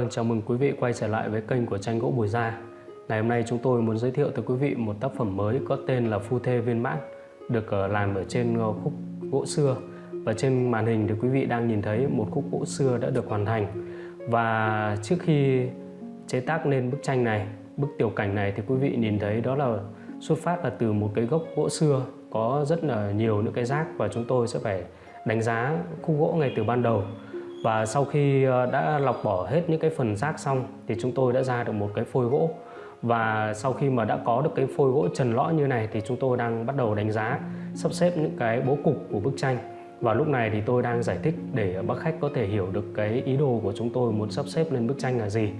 Vâng, chào mừng quý vị quay trở lại với kênh của tranh gỗ Bùi Gia. Ngày hôm nay chúng tôi muốn giới thiệu tới quý vị một tác phẩm mới có tên là Phu Thê Viên Mãn, được ờ, làm ở trên ờ, khúc gỗ xưa. Và trên màn hình thì quý vị đang nhìn thấy một khúc gỗ xưa đã được hoàn thành. Và trước khi chế tác nên bức tranh này, bức tiểu cảnh này thì quý vị nhìn thấy đó là xuất phát là từ một cái gốc gỗ xưa có rất là nhiều những cái rác và chúng tôi sẽ phải đánh giá khúc gỗ ngay từ ban đầu và sau khi ờ, đã lọc bỏ hết những cái phần rác xong thì chúng tôi đã ra được một cái phôi gỗ. Và sau khi mà đã có được cái phôi gỗ trần lõi như này thì chúng tôi đang bắt đầu đánh giá sắp xếp những cái bố cục của bức tranh. Và lúc này thì tôi đang giải thích để bác khách có thể hiểu được cái ý đồ của chúng tôi muốn sắp xếp lên bức tranh là gì.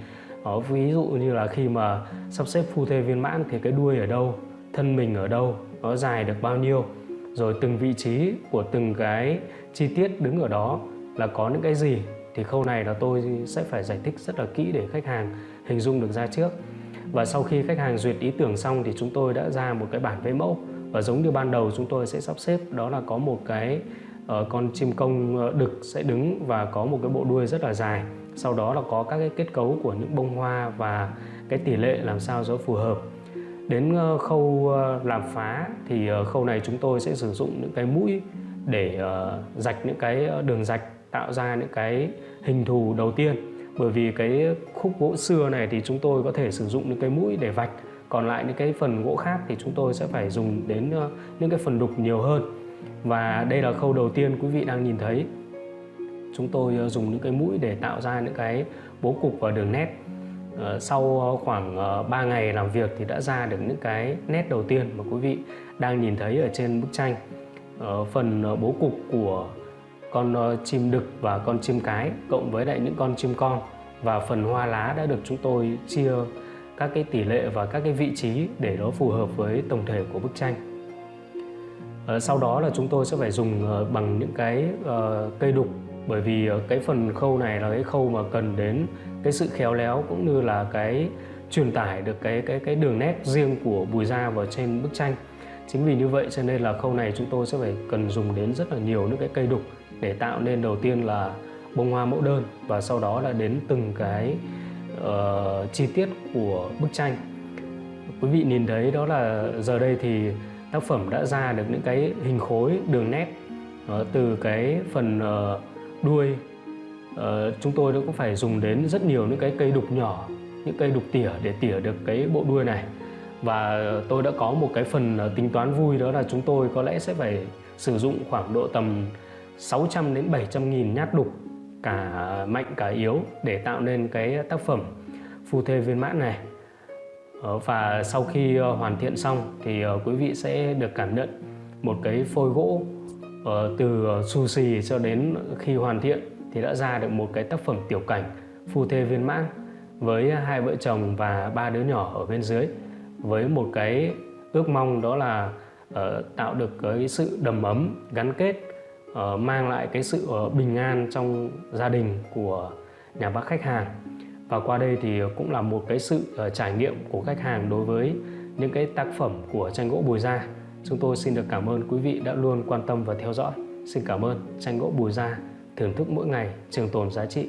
Đó, ví dụ như là khi mà sắp xếp phu thê viên mãn thì cái đuôi ở đâu thân mình ở đâu nó dài được bao nhiêu rồi từng vị trí của từng cái chi tiết đứng ở đó là có những cái gì thì khâu này là tôi sẽ phải giải thích rất là kỹ để khách hàng hình dung được ra trước. Và sau khi khách hàng duyệt ý tưởng xong thì chúng tôi đã ra một cái bản vẽ mẫu. Và giống như ban đầu chúng tôi sẽ sắp xếp đó là có một cái uh, con chim công ờ, đực sẽ đứng và có một cái bộ đuôi rất là dài. Sau đó là có các cái kết cấu của những bông hoa và cái tỷ lệ làm sao cho phù hợp. Đến uh, khâu uh, làm phá thì uh, khâu này chúng tôi sẽ sử dụng những cái mũi để uh, rạch những cái đường rạch tạo ra những cái hình thù đầu tiên. Bởi vì cái khúc gỗ xưa này thì chúng tôi có thể sử dụng những cái mũi để vạch. Còn lại những cái phần gỗ khác thì chúng tôi sẽ phải dùng đến ờ, những cái phần đục nhiều hơn. Và đây là khâu đầu tiên quý vị đang nhìn thấy. Chúng tôi ờ, dùng những cái mũi để tạo ra những cái bố cục và đường nét. Ờ, sau khoảng 3 ngày làm việc thì đã ra được những cái nét đầu tiên mà quý vị đang nhìn thấy ở trên bức tranh. Phần bố cục của con ờ, chim đực và con chim cái, cộng với lại những con chim con. Và phần hoa lá đã được chúng tôi chia các cái tỷ lệ và các cái vị trí để nó phù hợp với tổng thể của bức tranh. Ờ, sau đó là chúng tôi sẽ phải dùng ờ, bằng những cái cây đục. Bởi vì cái phần khâu này là cái khâu mà cần đến cái sự khéo léo cũng như là cái truyền tải được cái cái cái đường nét riêng của bùi da vào trên bức tranh chính vì như vậy cho nên là khâu này chúng tôi sẽ phải cần dùng đến rất là nhiều những cái cây đục để tạo nên đầu tiên là bông hoa mẫu đơn và sau đó là đến từng cái uh, chi tiết của bức tranh. Quý vị nhìn thấy đó là giờ đây thì tác phẩm đã ra được những cái hình khối đường nét uh, từ cái phần uh, đuôi uh, chúng tôi cũng phải dùng đến rất nhiều những cái cây đục nhỏ những cây đục tỉa để tỉa được cái bộ đuôi này và tôi đã có một cái phần ờ, tính toán vui, đó là chúng tôi có lẽ sẽ phải sử dụng khoảng độ tầm 600 đến 700 nghìn nhát đục cả mạnh, cả yếu để tạo nên cái tác phẩm phu thê viên mãn này. Ờ, và sau khi ờ, hoàn thiện xong thì quý vị sẽ được cảm nhận một cái phôi gỗ từ sushi cho đến khi hoàn thiện thì đã ra được một cái tác phẩm tiểu cảnh phu thê viên mãn với hai vợ chồng và ba đứa nhỏ ở bên dưới với một cái ước mong đó là ờ, tạo được cái sự đầm ấm gắn kết uh, mang lại cái sự uh, bình an trong gia đình của nhà bác khách hàng. Và qua đây thì cũng là một cái sự uh, trải nghiệm của khách hàng đối với những cái tác phẩm của tranh gỗ Bùi Gia. Chúng tôi xin được cảm ơn quý vị đã luôn quan tâm và theo dõi. Xin cảm ơn tranh gỗ Bùi Gia thưởng thức mỗi ngày trường tồn giá trị.